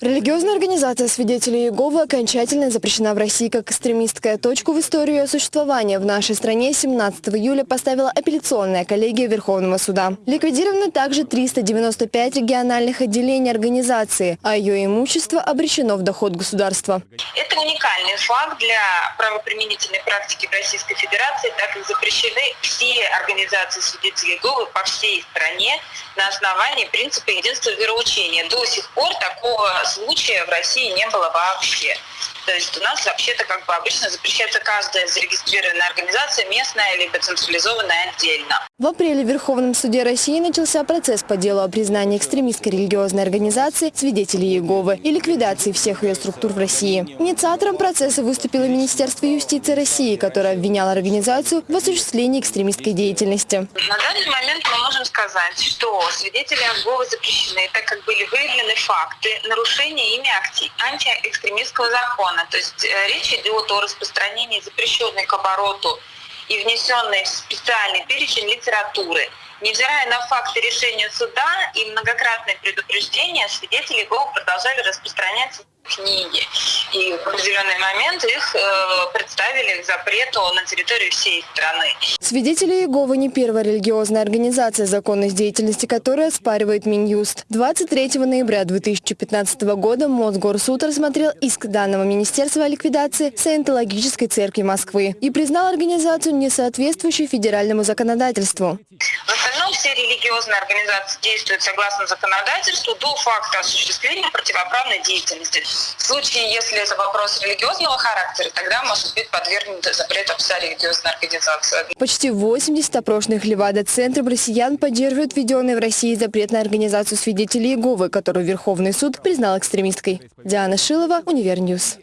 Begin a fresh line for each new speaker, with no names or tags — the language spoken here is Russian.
Религиозная организация свидетелей Иеговы окончательно запрещена в России как экстремистская. Точку в историю ее существования в нашей стране 17 июля поставила апелляционная коллегия Верховного суда. Ликвидированы также 395 региональных отделений организации, а ее имущество обречено в доход государства.
Уникальный факт для правоприменительной практики в Российской Федерации, так как запрещены все организации свидетелей Иеговы по всей стране на основании принципа единства вероучения. До сих пор такого случая в России не было вообще. То есть у нас вообще-то как бы обычно запрещается каждая зарегистрированная организация, местная либо централизованная отдельно.
В апреле в Верховном суде России начался процесс по делу о признании экстремистской религиозной организации «Свидетели Иеговы» и ликвидации всех ее структур в России. Инициатором процесса выступило Министерство юстиции России, которое обвиняло организацию в осуществлении экстремистской деятельности.
На данный момент мы можем сказать, что свидетели Иеговы запрещены, так как были выявлены факты нарушения ими антиэкстремистского закона. То есть э, речь идет о распространении запрещенной к обороту и внесенной в специальный перечень литературы. Невзирая на факты решения суда и многократные предупреждения, свидетели ГО продолжали распространять книги. И в определенный момент их э, представили к запрету на территории всей страны.
Свидетели Иеговы не первая религиозная организация, законность деятельности которой оспаривает Минюст. 23 ноября 2015 года Мосгорсуд рассмотрел иск данного министерства о ликвидации Саентологической церкви Москвы и признал организацию несоответствующей федеральному законодательству.
В остальном все религиозные организации действуют согласно законодательству до факта осуществления противоправной деятельности. В случае, если это вопрос религиозного характера, тогда может быть подвергнут запрету вся религиозная организация.
Почти 80 опрошенных Левада-центром россиян поддерживают введенный в России запрет на организацию свидетелей Иеговы, которую Верховный суд признал экстремистской. Диана Шилова, Univer News.